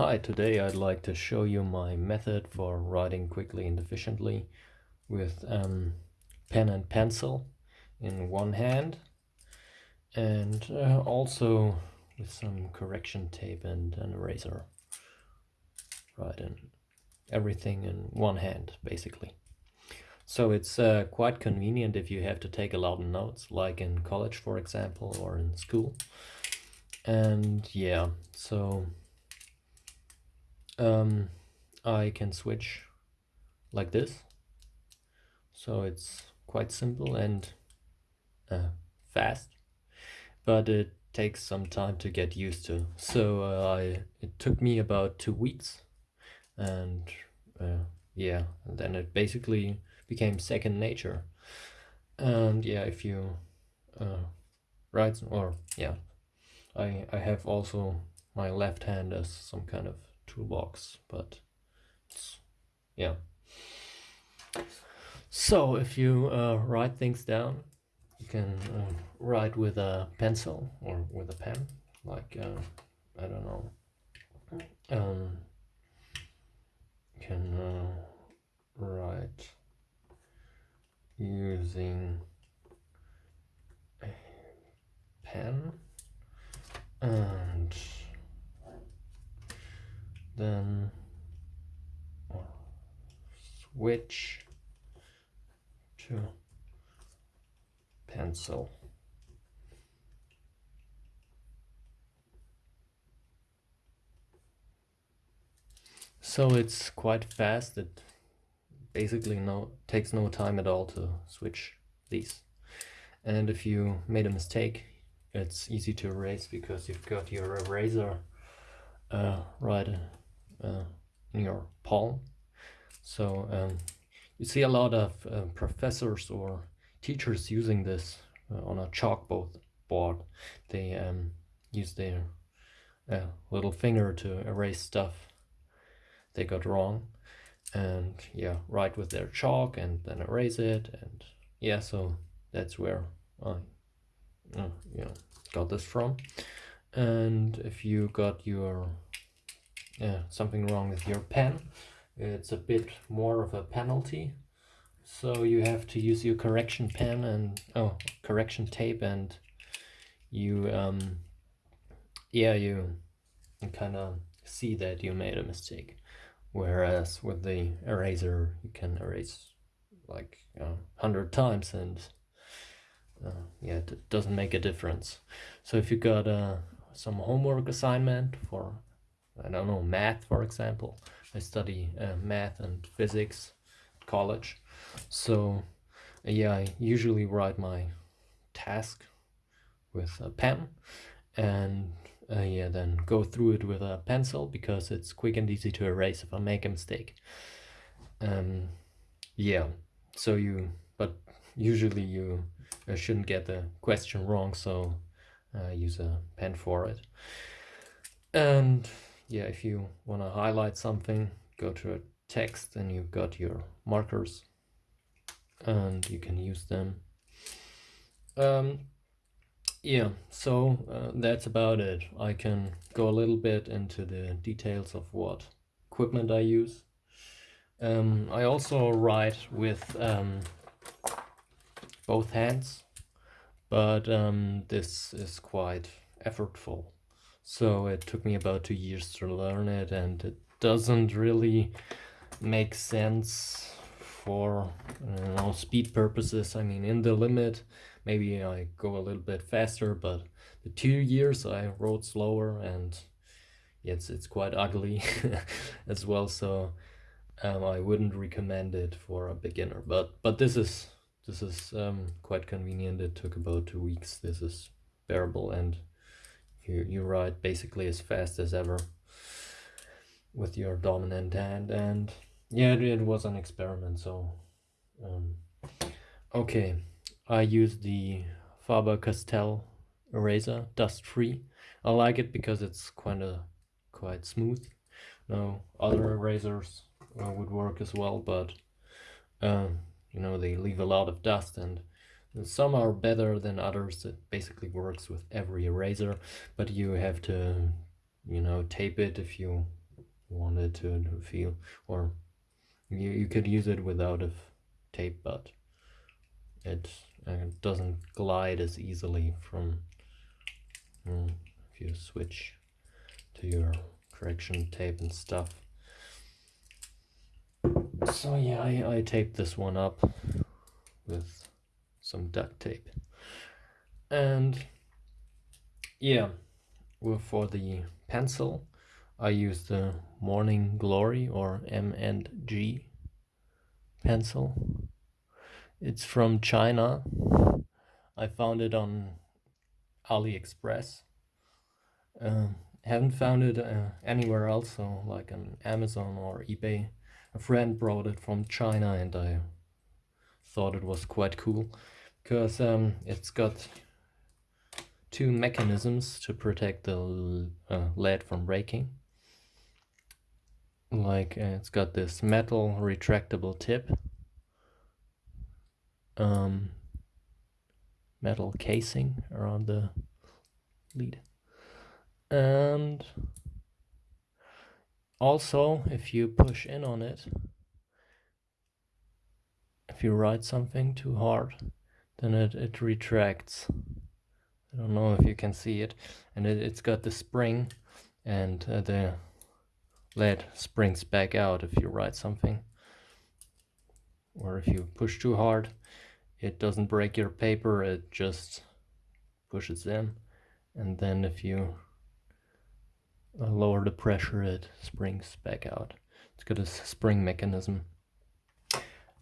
Hi, today I'd like to show you my method for writing quickly and efficiently with um, pen and pencil in one hand and uh, also with some correction tape and an eraser. Right, and everything in one hand basically. So it's uh, quite convenient if you have to take a lot of notes, like in college for example, or in school. And yeah, so um, I can switch like this. So it's quite simple and uh, fast, but it takes some time to get used to. So uh, I it took me about two weeks, and uh, yeah, and then it basically became second nature. And yeah, if you uh, write or yeah, I I have also my left hand as some kind of toolbox, but yeah. So if you uh, write things down, you can uh, write with a pencil or with a pen, like, uh, I don't know, um, you can uh, write using a pen and then switch to pencil. So it's quite fast. It basically no takes no time at all to switch these. And if you made a mistake, it's easy to erase because you've got your eraser uh, right uh, in your palm. So um, you see a lot of uh, professors or teachers using this uh, on a chalkboard board. They um, use their uh, little finger to erase stuff they got wrong and yeah write with their chalk and then erase it and yeah so that's where I uh, got this from and if you got your something wrong with your pen. It's a bit more of a penalty. So you have to use your correction pen and oh correction tape and you um yeah you kind of see that you made a mistake. Whereas with the eraser you can erase like a hundred times and uh, yeah it doesn't make a difference. So if you got uh, some homework assignment for I don't know, math, for example. I study uh, math and physics college. So, yeah, I usually write my task with a pen and uh, yeah, then go through it with a pencil because it's quick and easy to erase if I make a mistake. Um, yeah, so you, but usually you uh, shouldn't get the question wrong, so uh, use a pen for it. And yeah, if you want to highlight something, go to a text and you've got your markers and you can use them. Um, yeah, so uh, that's about it. I can go a little bit into the details of what equipment I use. Um, I also write with um, both hands, but um, this is quite effortful. So it took me about two years to learn it and it doesn't really make sense for you know, speed purposes. I mean, in the limit, maybe I go a little bit faster, but the two years I rode slower and it's, it's quite ugly as well. So um, I wouldn't recommend it for a beginner, but, but this is, this is um, quite convenient. It took about two weeks. This is bearable and you, you write basically as fast as ever with your dominant hand. And yeah it, it was an experiment so um, okay. I use the Faber-Castell eraser dust free. I like it because it's kind of quite smooth. No other erasers uh, would work as well but um, you know they leave a lot of dust and some are better than others. It basically works with every eraser, but you have to, you know, tape it if you want it to feel or you, you could use it without a tape but it uh, doesn't glide as easily from mm, if you switch to your correction tape and stuff so yeah I, I taped this one up with some duct tape. And yeah well, for the pencil I use the Morning Glory or M&G pencil. It's from China. I found it on AliExpress. Uh, haven't found it uh, anywhere else so like on Amazon or eBay. A friend brought it from China and I thought it was quite cool because um, it's got two mechanisms to protect the uh, lead from breaking. Like uh, it's got this metal retractable tip. Um, metal casing around the lead. And also if you push in on it if you write something too hard then it, it retracts. I don't know if you can see it. And it, it's got the spring and uh, the lead springs back out if you write something. Or if you push too hard it doesn't break your paper it just pushes in. And then if you uh, lower the pressure it springs back out. It's got a spring mechanism.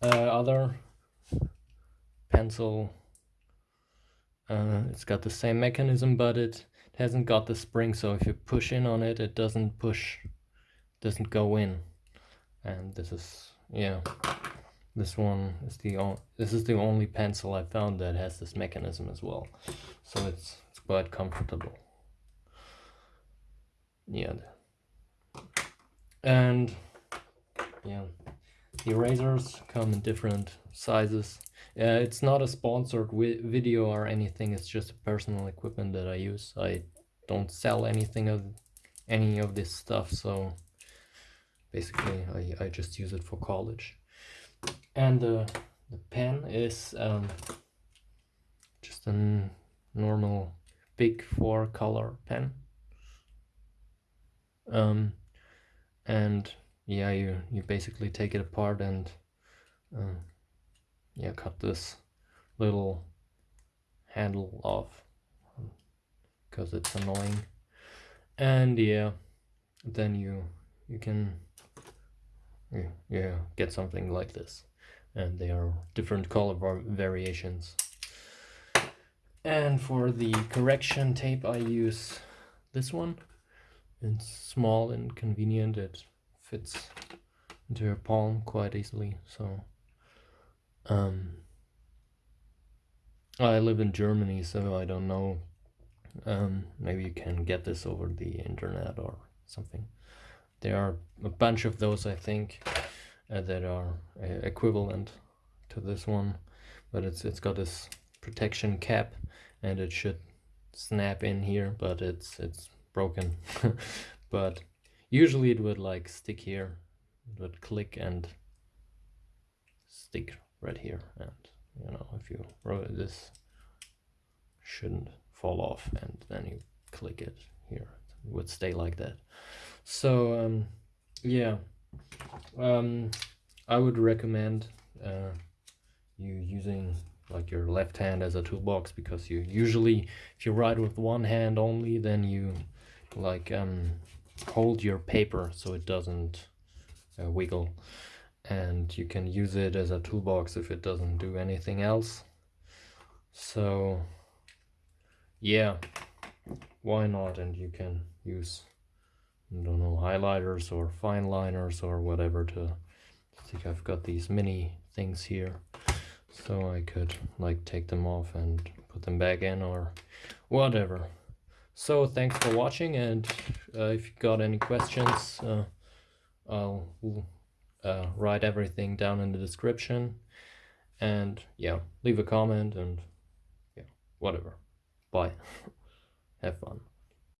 Uh, other pencil. Uh, it's got the same mechanism but it, hasn't got the spring so if you push in on it it doesn't push doesn't go in. And this is yeah this one is the only this is the only pencil I found that has this mechanism as well. So it's it's quite comfortable. Yeah. And yeah erasers come in different sizes. Uh, it's not a sponsored video or anything it's just personal equipment that I use. I don't sell anything of any of this stuff so basically I, I just use it for college. And the, the pen is um, just a normal BIC four color pen. Um, and yeah you you basically take it apart and uh, yeah cut this little handle off because it's annoying. And yeah then you you can yeah get something like this. And they are different color variations. And for the correction tape I use this one. It's small and convenient. It fits into your palm quite easily so um I live in Germany so I don't know um maybe you can get this over the internet or something. There are a bunch of those I think uh, that are uh, equivalent to this one but it's it's got this protection cap and it should snap in here but it's it's broken. But usually it would like stick here. It would click and stick right here. And you know if you this shouldn't fall off and then you click it here. It would stay like that. So um, yeah. Um, I would recommend uh, you using like your left hand as a toolbox because you usually if you write with one hand only then you like um, hold your paper so it doesn't uh, wiggle. And you can use it as a toolbox if it doesn't do anything else. So yeah why not? And you can use I don't know, highlighters or fine liners or whatever to I think I've got these mini things here. So I could like take them off and put them back in or whatever. So thanks for watching and if you got any questions uh, I'll uh, write everything down in the description. And yeah leave a comment and yeah whatever. Bye. Have fun